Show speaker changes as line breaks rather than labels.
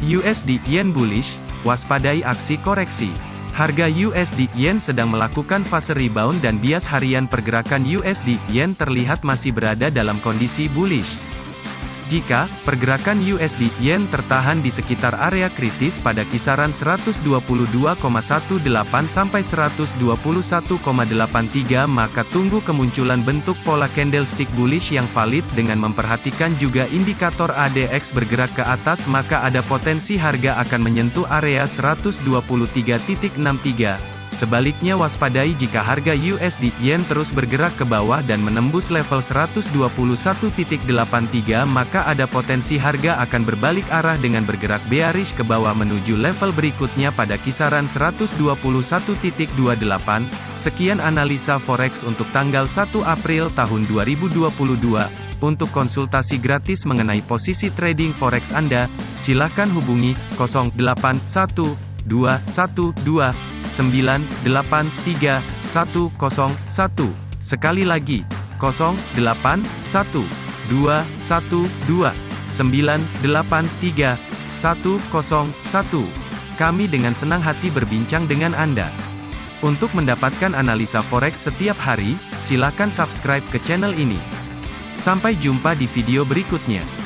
USD Yen bullish, waspadai aksi koreksi. Harga USD Yen sedang melakukan fase rebound dan bias harian pergerakan USD Yen terlihat masih berada dalam kondisi bullish. Jika pergerakan USD Yen tertahan di sekitar area kritis pada kisaran 122,18 sampai 121,83 maka tunggu kemunculan bentuk pola candlestick bullish yang valid dengan memperhatikan juga indikator ADX bergerak ke atas maka ada potensi harga akan menyentuh area 123.63. Sebaliknya waspadai jika harga USD Yen terus bergerak ke bawah dan menembus level 121.83 maka ada potensi harga akan berbalik arah dengan bergerak bearish ke bawah menuju level berikutnya pada kisaran 121.28. Sekian analisa forex untuk tanggal 1 April tahun 2022. Untuk konsultasi gratis mengenai posisi trading forex Anda, silakan hubungi 081212 983 Sekali lagi, 081 212 983 Kami dengan senang hati berbincang dengan Anda. Untuk mendapatkan analisa forex setiap hari, silakan subscribe ke channel ini. Sampai jumpa di video berikutnya.